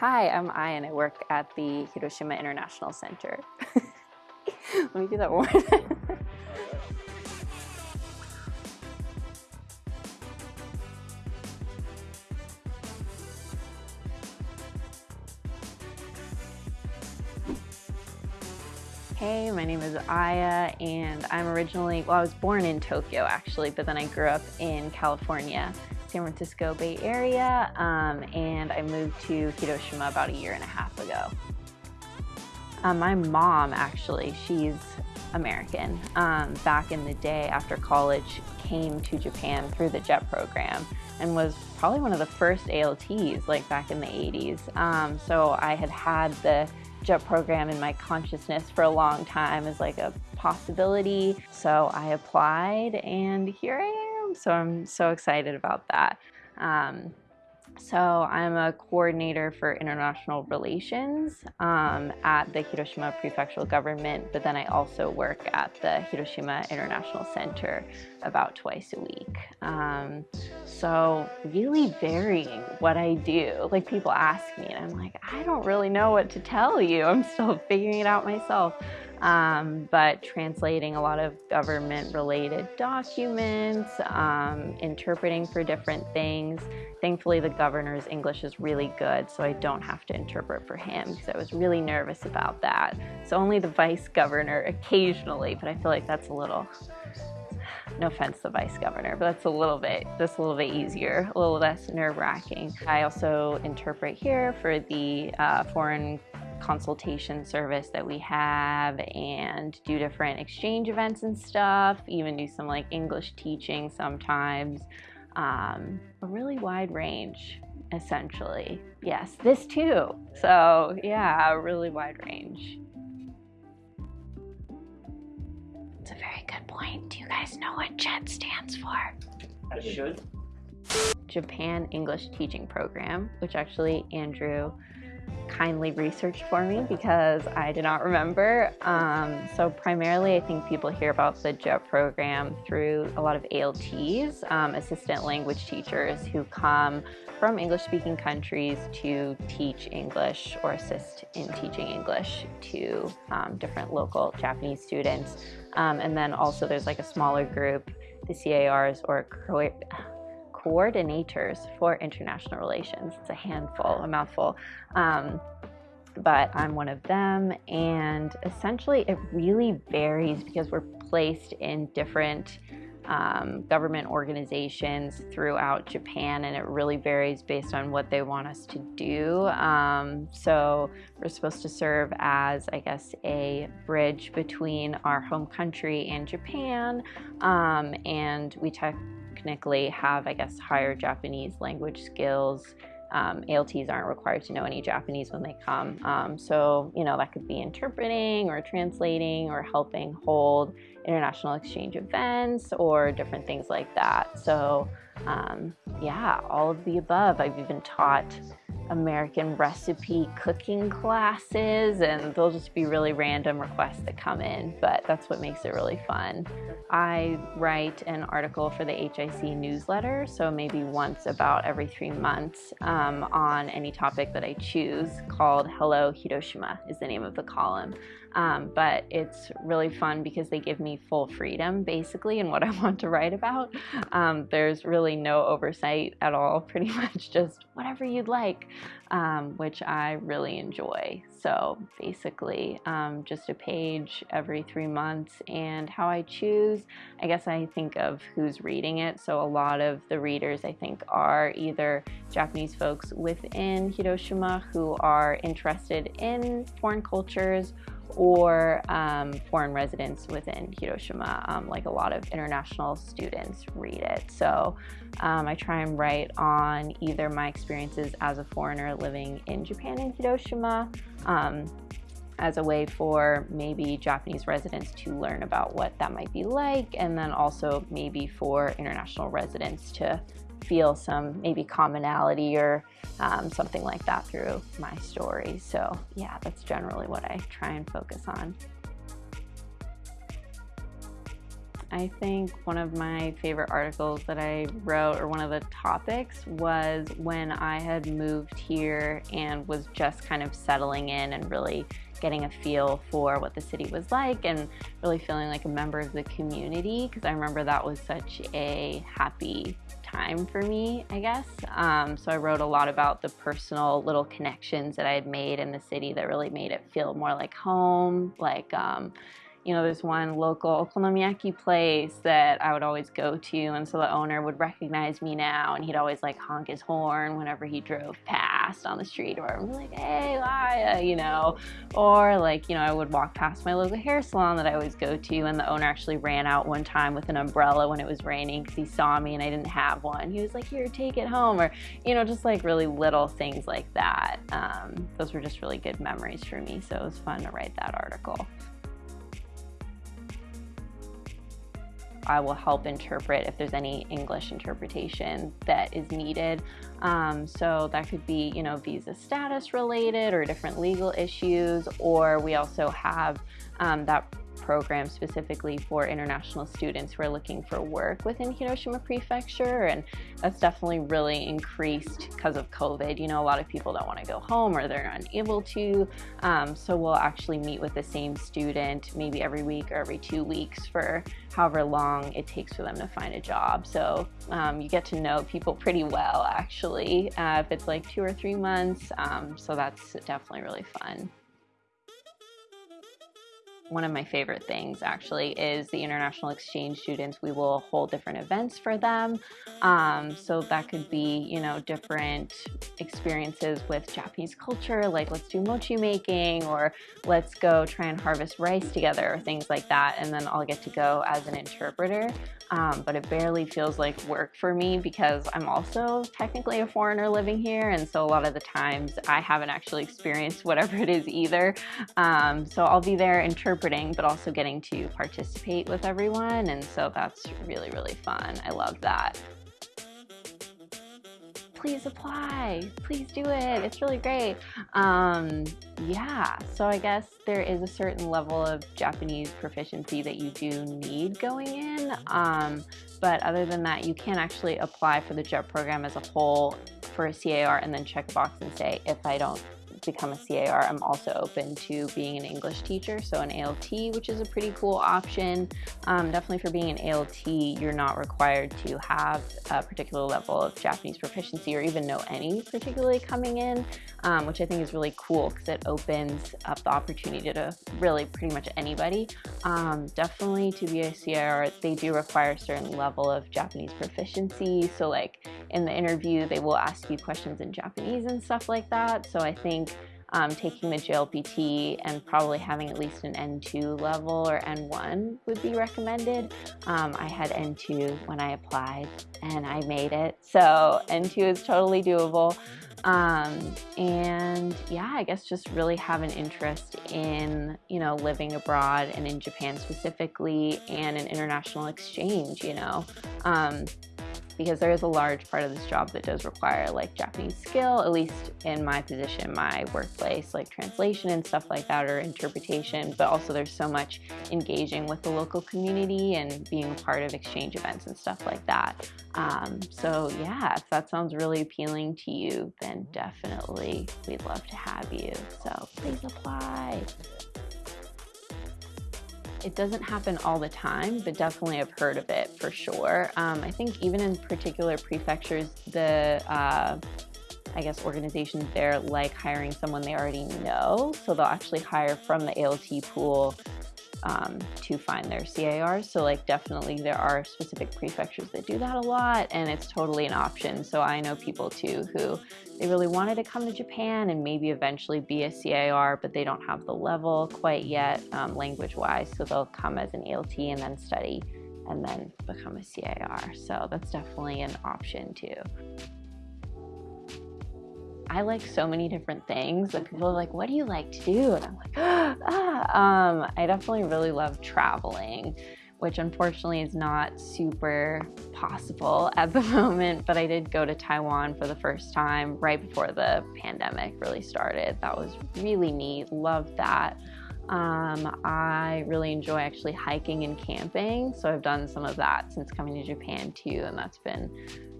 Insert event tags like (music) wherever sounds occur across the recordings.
Hi, I'm Ai and I work at the Hiroshima International Center. (laughs) Let me do that one. (laughs) Hey, my name is Aya and I'm originally, well I was born in Tokyo actually, but then I grew up in California, San Francisco Bay Area, um, and I moved to Hiroshima about a year and a half ago. Um, my mom actually, she's American. Um, back in the day after college, came to Japan through the JET program and was probably one of the first ALTs like back in the 80s. Um, so I had had the JET program in my consciousness for a long time as like a possibility. So I applied and here I am. So I'm so excited about that. Um, so I'm a coordinator for international relations um, at the Hiroshima Prefectural Government, but then I also work at the Hiroshima International Center about twice a week. Um, so really varying what I do. Like people ask me and I'm like, I don't really know what to tell you. I'm still figuring it out myself um, but translating a lot of government related documents, um, interpreting for different things. Thankfully, the governor's English is really good, so I don't have to interpret for him because I was really nervous about that. So only the vice governor occasionally, but I feel like that's a little no offense to the vice governor, but that's a little bit, just a little bit easier, a little less nerve wracking. I also interpret here for the uh, foreign consultation service that we have and do different exchange events and stuff, even do some like English teaching sometimes. Um, a really wide range, essentially. Yes, this too. So yeah, a really wide range. It's a very good point. Do you guys know what JET stands for? I should. Japan English Teaching Program, which actually Andrew kindly researched for me because I did not remember. Um, so primarily I think people hear about the JET program through a lot of ALTs, um, assistant language teachers who come from English speaking countries to teach English or assist in teaching English to um, different local Japanese students. Um, and then also there's like a smaller group, the CIRs or coordinators for international relations. It's a handful, a mouthful. Um, but I'm one of them. And essentially, it really varies because we're placed in different um, government organizations throughout Japan, and it really varies based on what they want us to do. Um, so, we're supposed to serve as, I guess, a bridge between our home country and Japan, um, and we technically have, I guess, higher Japanese language skills. Um, ALTs aren't required to know any Japanese when they come. Um, so, you know, that could be interpreting or translating or helping hold international exchange events or different things like that. So, um, yeah, all of the above. I've even taught American recipe cooking classes and they'll just be really random requests that come in, but that's what makes it really fun. I write an article for the HIC newsletter, so maybe once about every three months um, on any topic that I choose called Hello Hiroshima is the name of the column. Um, but it's really fun because they give me full freedom basically in what (laughs) I want to write about. Um, there's really no oversight at all, pretty (laughs) much just whatever you'd like, um, which I really enjoy. So basically, um, just a page every three months, and how I choose, I guess I think of who's reading it. So a lot of the readers, I think, are either Japanese folks within Hiroshima who are interested in foreign cultures or um, foreign residents within Hiroshima, um, like a lot of international students read it. So um, I try and write on either my experiences as a foreigner living in Japan and Hiroshima, um, as a way for maybe Japanese residents to learn about what that might be like, and then also maybe for international residents to feel some maybe commonality or um, something like that through my story. So yeah, that's generally what I try and focus on. I think one of my favorite articles that I wrote, or one of the topics, was when I had moved here and was just kind of settling in and really getting a feel for what the city was like and really feeling like a member of the community because I remember that was such a happy time for me, I guess. Um, so I wrote a lot about the personal little connections that I had made in the city that really made it feel more like home, like um, you know, there's one local okonomiyaki place that I would always go to, and so the owner would recognize me now, and he'd always like honk his horn whenever he drove past on the street, or I'm like, hey, Laya, you know, or like, you know, I would walk past my local hair salon that I always go to, and the owner actually ran out one time with an umbrella when it was raining because he saw me and I didn't have one. He was like, here, take it home, or, you know, just like really little things like that. Um, those were just really good memories for me, so it was fun to write that article. I will help interpret if there's any English interpretation that is needed. Um, so that could be, you know, visa status related or different legal issues, or we also have um, that program specifically for international students who are looking for work within Hiroshima Prefecture. And that's definitely really increased because of COVID. You know, a lot of people don't want to go home or they're unable to. Um, so we'll actually meet with the same student maybe every week or every two weeks for however long it takes for them to find a job. So um, you get to know people pretty well actually uh, if it's like two or three months. Um, so that's definitely really fun one of my favorite things actually is the international exchange students. We will hold different events for them. Um, so that could be, you know, different experiences with Japanese culture, like let's do mochi making or let's go try and harvest rice together or things like that. And then I'll get to go as an interpreter. Um, but it barely feels like work for me because I'm also technically a foreigner living here. And so a lot of the times I haven't actually experienced whatever it is either. Um, so I'll be there interpreting interpreting, but also getting to participate with everyone. And so that's really, really fun. I love that. Please apply, please do it. It's really great. Um, yeah, so I guess there is a certain level of Japanese proficiency that you do need going in. Um, but other than that, you can actually apply for the JET program as a whole for a CIR and then check a box and say, if I don't become a CIR, I'm also open to being an English teacher, so an ALT, which is a pretty cool option. Um, definitely for being an ALT, you're not required to have a particular level of Japanese proficiency or even know any particularly coming in, um, which I think is really cool because it opens up the opportunity to really pretty much anybody. Um, definitely to be a CIR, they do require a certain level of Japanese proficiency. So like in the interview, they will ask you questions in Japanese and stuff like that. So I think um, taking the JLPT and probably having at least an N2 level or N1 would be recommended. Um, I had N2 when I applied and I made it. So N2 is totally doable. Um, and yeah, I guess just really have an interest in, you know, living abroad and in Japan specifically and an international exchange, you know. Because there is a large part of this job that does require like Japanese skill, at least in my position, my workplace, like translation and stuff like that or interpretation, but also there's so much engaging with the local community and being a part of exchange events and stuff like that. Um, so yeah, if that sounds really appealing to you, then definitely we'd love to have you. So please apply. It doesn't happen all the time, but definitely I've heard of it for sure. Um, I think even in particular prefectures, the uh, I guess organizations there like hiring someone they already know, so they'll actually hire from the ALT pool um, to find their CIRs. So like definitely there are specific prefectures that do that a lot and it's totally an option. So I know people too who they really wanted to come to Japan and maybe eventually be a CIR, but they don't have the level quite yet um, language wise. So they'll come as an ALT and then study and then become a CIR. So that's definitely an option too. I like so many different things and people are like, what do you like to do? And I'm like, (gasps) ah, um, I definitely really love traveling, which unfortunately is not super possible (laughs) at the moment, but I did go to Taiwan for the first time right before the pandemic really started. That was really neat, loved that. Um, I really enjoy actually hiking and camping, so I've done some of that since coming to Japan too, and that's been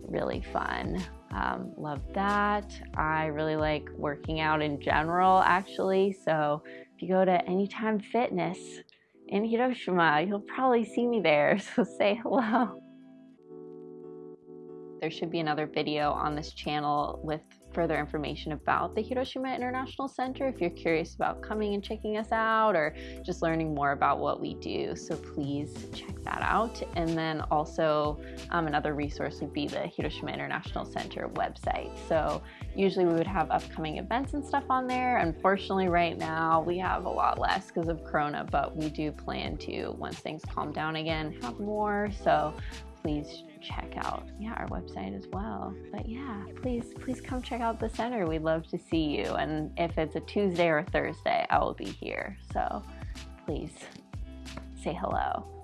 really fun. Um, love that. I really like working out in general, actually. So if you go to Anytime Fitness in Hiroshima, you'll probably see me there. (laughs) So say hello. There should be another video on this channel with further information about the Hiroshima International Center if you're curious about coming and checking us out or just learning more about what we do. So please check that out. And then also um, another resource would be the Hiroshima International Center website. So usually we would have upcoming events and stuff on there. Unfortunately, right now we have a lot less because of Corona, but we do plan to, once things calm down again, have more. So please check out yeah our website as well. But yeah please please come check out the center. We'd love to see you. And if it's a tuesday or a thursday i will be here. So please say hello